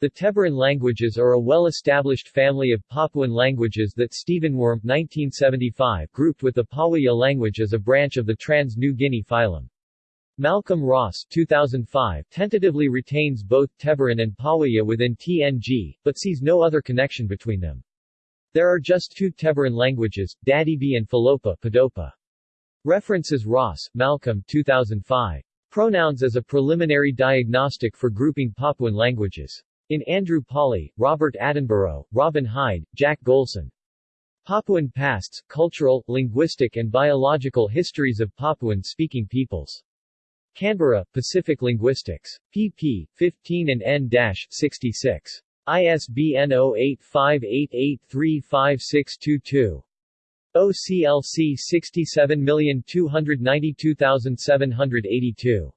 The Teberan languages are a well-established family of Papuan languages that Stephen Wurm 1975 grouped with the Pawaia language as a branch of the Trans-New Guinea phylum. Malcolm Ross 2005 tentatively retains both Teberan and Pawaia within TNG, but sees no other connection between them. There are just two Teberan languages, Dadibi and Folopa Podopa. References Ross, Malcolm 2005. Pronouns as a preliminary diagnostic for grouping Papuan languages. In Andrew Pawley, Robert Attenborough, Robin Hide, Jack Golson. Papuan Pasts, Cultural, Linguistic and Biological Histories of Papuan-Speaking Peoples. Canberra, Pacific Linguistics. pp. 15 and n-66. ISBN 0858835622. OCLC 67292782